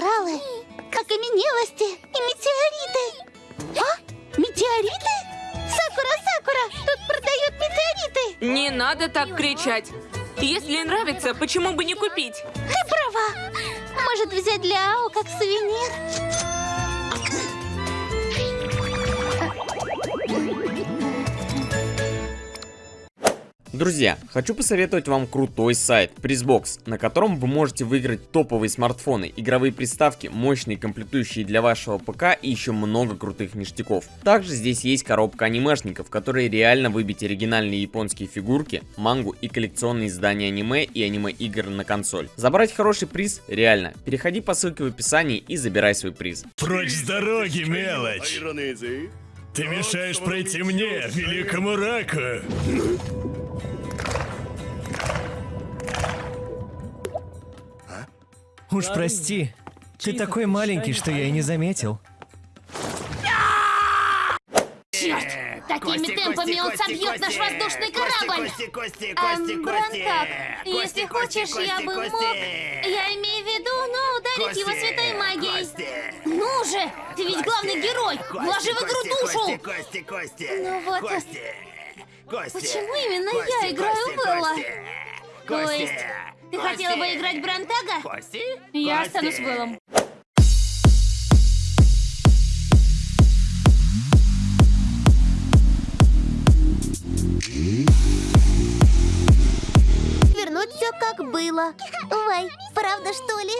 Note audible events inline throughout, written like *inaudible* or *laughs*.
Кораллы, окаменелости и метеориты. А? Метеориты? Сакура, Сакура, тут продают метеориты. Не надо так кричать. Если нравится, почему бы не купить? Ты права. Может взять для Ао как сувенир? Друзья, хочу посоветовать вам крутой сайт Prizbox, на котором вы можете выиграть топовые смартфоны, игровые приставки, мощные комплектующие для вашего ПК и еще много крутых ништяков. Также здесь есть коробка анимешников, в которой реально выбить оригинальные японские фигурки, мангу и коллекционные издания аниме и аниме-игр на консоль. Забрать хороший приз реально. Переходи по ссылке в описании и забирай свой приз. Прочь с дороги, мелочь! Ты мешаешь пройти мне, великому раку! Уж прости, ты такой маленький, что я и не заметил. Черт! Такими темпами он собьет наш воздушный корабль! Кости, кости, Эм, кости, Бронтак, кости! если хочешь, я бы мог... Я имею в виду, ну, ударить его святой магией. Ну же! Ты ведь главный герой! Вложи в игру душу! Кости, кости, Ну вот, кости, кости, Почему именно я кости, играю кости, в Элла? кости, То кости, есть, ты кости, хотела бы играть Бронтага? Кости? Я Кости. останусь Вэллом. Вернуть все как было. Ой, правда что ли?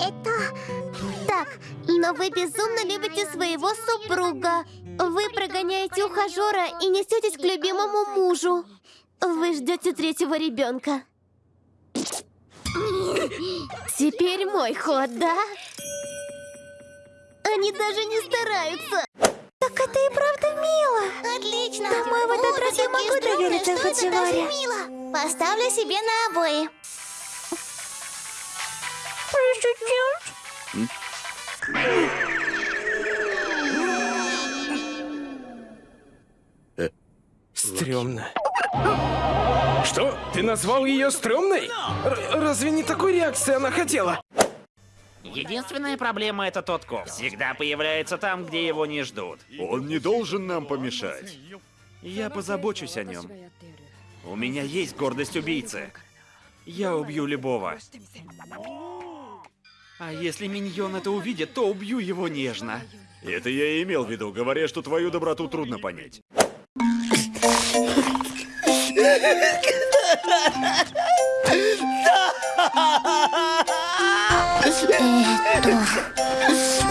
Это... Так, но вы безумно любите своего супруга. Вы прогоняете ухажера и несетесь к любимому мужу. Вы ждете третьего ребенка. Теперь мой ход, да? Они даже не стараются. Так это и правда мило. Отлично. Думаю, в этот раз я могу довериться Хадживаре. Поставлю себе на обои. Стремно. Что? Ты назвал ее стрёмной? Р- разве не такой реакции она хотела? Единственная проблема это тот коп. Всегда появляется там, где его не ждут. Он не должен нам помешать. Я позабочусь о нем. У меня есть гордость убийцы. Я убью любого. А если миньон это увидит, то убью его нежно. Это я и имел в виду, говоря, что твою доброту трудно понять.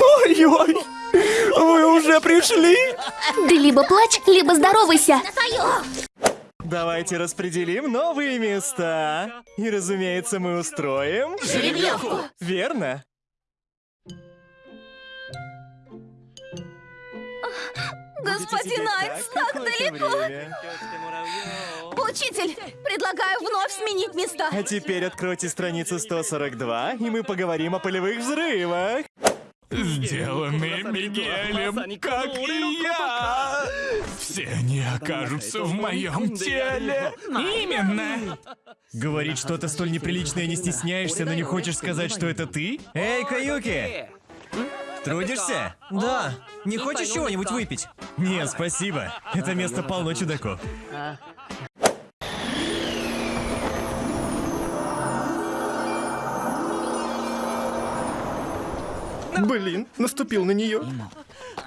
Ой-ой! Вы уже пришли? Ты либо плачь, либо здоровайся. Давайте распределим новые места. И, разумеется, мы устроим... Жеребьевку. Верно. Господин Айкс, так далеко. Учитель, предлагаю вновь сменить места. А теперь откройте страницу 142, и мы поговорим о полевых взрывах. Сделанные Мигелем, как и я! Все они окажутся в моем теле! Именно! Говорить что-то столь неприличное не стесняешься, но не хочешь сказать, что это ты? Эй, Каюки! Трудишься? Да. Не хочешь чего-нибудь выпить? Нет, спасибо. Это место полно чудаков. Блин, наступил на нее.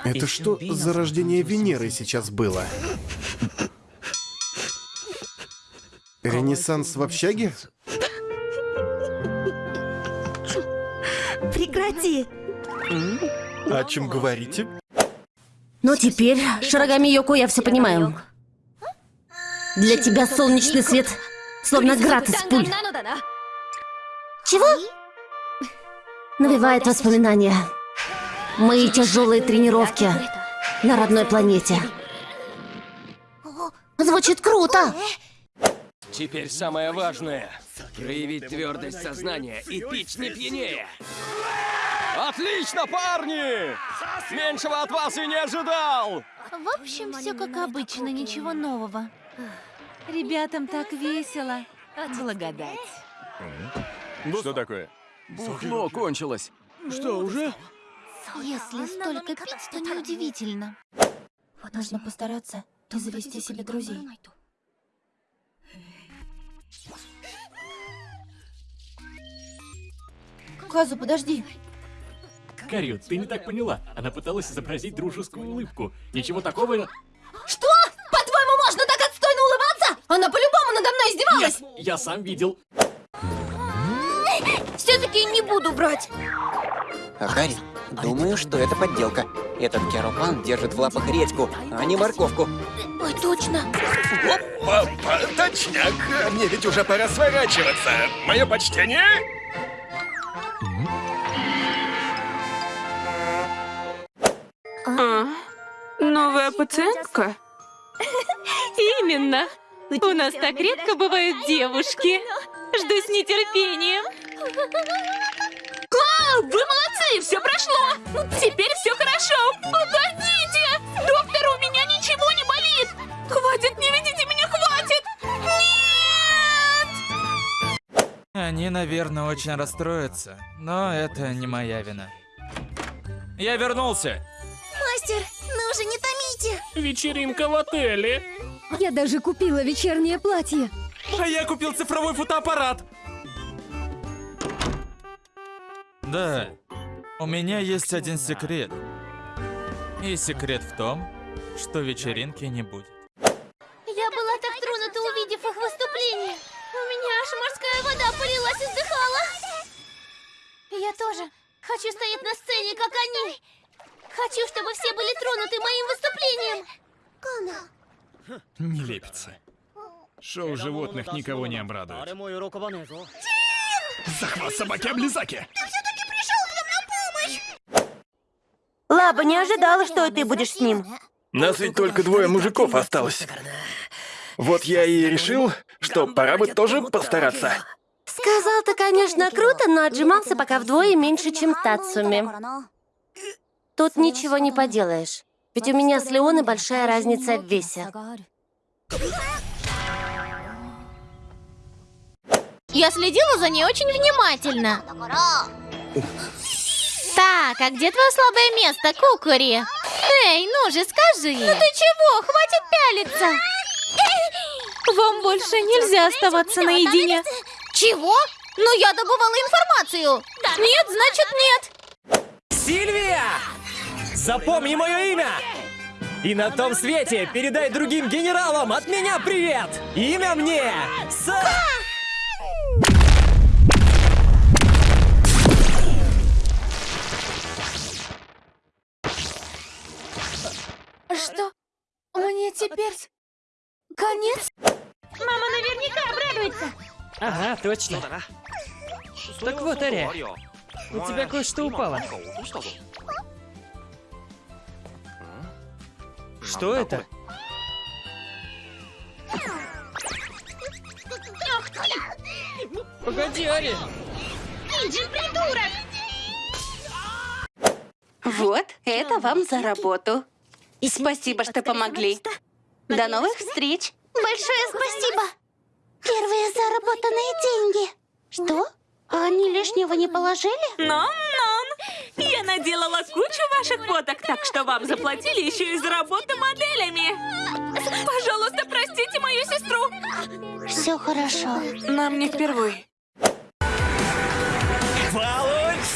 Это что за рождение Венеры сейчас было? Ренессанс в общаге? О чем говорите? Ну теперь, Шарагами Йоко, я все понимаю. Для тебя солнечный свет словно град из пуль. Чего? Навевает воспоминания. Мои тяжелые тренировки на родной планете. Звучит круто. Теперь самое важное — проявить твердость сознания и пить не пьянее. Отлично, парни! Меньшего от вас и не ожидал! В общем, все как обычно, ничего нового. Ребятам так весело. Благодать. Что такое? Бухло кончилось. Что, уже? Если столько пить, то неудивительно. Нужно постараться и завести себе друзей. Казу, подожди. Карю, ты не так поняла. Она пыталась изобразить дружескую улыбку. Ничего такого... Что? По-твоему, можно так отстойно улыбаться? Она по-любому надо мной издевалась! Нет, я сам видел. Все-таки не буду брать. Акари, думаю, что это подделка. Этот Керопан держит в лапах редьку, а не морковку. Ой, точно. Опа, точняк. Мне ведь уже пора сворачиваться. Мое почтение. Пациентка? *laughs* Именно. У нас так редко бывают девушки. Жду с нетерпением. А, вы молодцы, все прошло. Теперь все хорошо. Погодите, доктор, у меня ничего не болит. Хватит, не видите меня, хватит. Нет! Они, наверное, очень расстроятся, но это не моя вина. Я вернулся. Мастер, ну уже не томите. Вечеринка в отеле. Я даже купила вечернее платье. А я купил цифровой фотоаппарат. Да, у меня есть один секрет. И секрет в том, что вечеринки не будет. Я была так тронута, увидев их выступление. У меня аж морская вода полилась и вздыхала. Я тоже хочу стоять на сцене, как они. Хочу, чтобы все были тронуты моим выступлением. Кона. Нелепица. Шоу животных никого не обрадует. Захват собаки-облизаки. Лаба не ожидала, что и ты будешь с ним. Нас ведь только двое мужиков осталось. Вот я и решил, что пора бы тоже постараться. Сказал ты, конечно, круто, но отжимался пока вдвое меньше, чем Тацуми. Тут ничего не поделаешь. Ведь у меня с Леоной большая разница в весе. Я следила за ней очень внимательно. Так, а где твое слабое место, Кукури? Эй, ну же, скажи. Ну ты чего? Хватит пялиться. Вам больше нельзя оставаться наедине. Чего? Ну я добывала информацию. Нет, значит нет. Сильвия! Запомни мое имя! И на том свете передай другим генералам от меня привет! Имя мне С... Что? Мне теперь конец? Мама наверняка обрадуется. Ага, точно. Так вот, Ария, у тебя кое-что упало. Что это? Ты! Погоди, Ария. Иджин, придурок! Вот, это вам за работу. Спасибо, что помогли. До новых встреч. Большое спасибо. Первые заработанные деньги. Что? А они лишнего не положили? Нон-нон! Я наделала кучу ваших фоток, так что вам заплатили еще и за работу моделями. Пожалуйста, простите мою сестру. Все хорошо. Нам не впервой. Получай!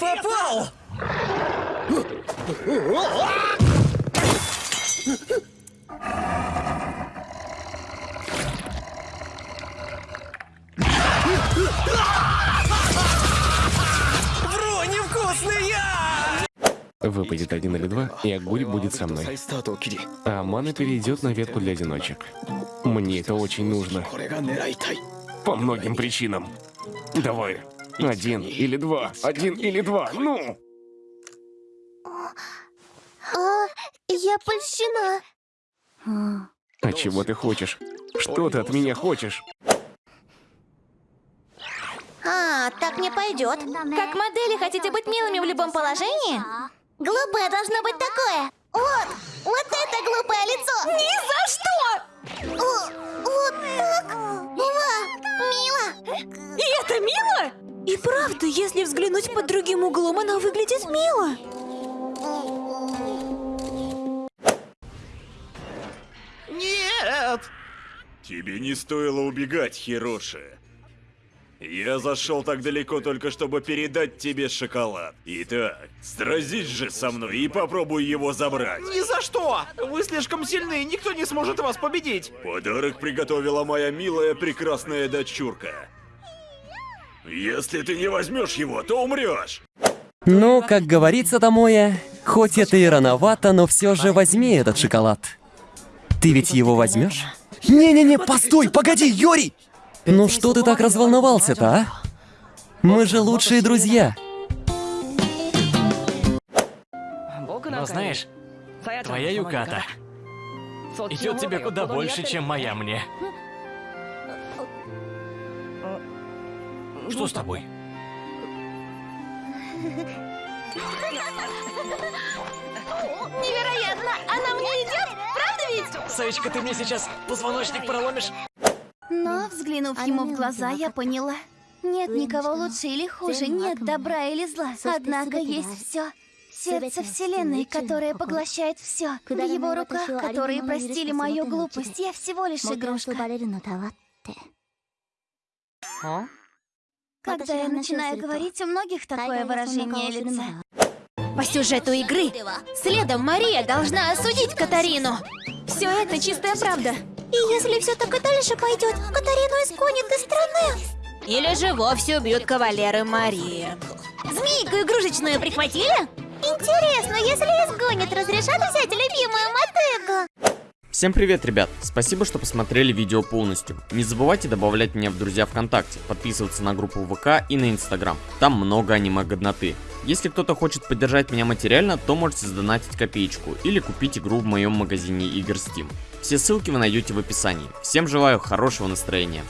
Попал! Выпадет один или два, и Агури будет со мной. А Мана перейдет на ветку для одиночек. Мне это очень нужно. По многим причинам. Давай. Один или два. Один или два. Ну! А, я польщена. А чего ты хочешь? Что ты от меня хочешь? А, так не пойдет. Как модели хотите быть милыми в любом положении? Глупое должно быть такое. Вот, вот это глупое лицо. Ни за что! О, вот так? И это мило? И правда, если взглянуть под другим углом, она выглядит мило. Нет! Тебе не стоило убегать, Хироши. Я зашел так далеко только чтобы передать тебе шоколад. Итак, сразись же со мной и попробуй его забрать. Ни за что! Вы слишком сильны, никто не сможет вас победить. Подарок приготовила моя милая прекрасная дочурка. Если ты не возьмешь его, то умрешь. Ну, как говорится, Томоя, хоть это и рановато, но все же возьми этот шоколад. Ты ведь его возьмешь? Не-не-не, постой, погоди, Йори! Ну что ты так разволновался-то, а? Мы же лучшие друзья. Но знаешь, твоя Юката идет тебе куда больше, чем моя мне. Что с тобой? Невероятно! Она мне идет? Правда ведь? Саечка, ты мне сейчас позвоночник проломишь? Взглянув ему в глаза, я поняла. Нет никого лучше или хуже, нет добра или зла. Однако есть все. Сердце Вселенной, которое поглощает все. В его руках, которые простили мою глупость. Я всего лишь игрушка. Когда я начинаю говорить, у многих такое выражение лица. По сюжету игры, следом Мария должна осудить Катарину. Все это чистая правда. И если все так и дальше пойдет, Катарину изгонят из страны. Или же вовсе убьют кавалеры Марии. Змейку игрушечную прихватили? Интересно, если изгонят, разрешат взять любимую мотыгу? Всем привет, ребят! Спасибо, что посмотрели видео полностью. Не забывайте добавлять меня в друзья ВКонтакте, подписываться на группу ВК и на Инстаграм. Там много аниме-годноты. Если кто-то хочет поддержать меня материально, то можете сдонатить копеечку или купить игру в моем магазине игр Steam. Все ссылки вы найдете в описании. Всем желаю хорошего настроения.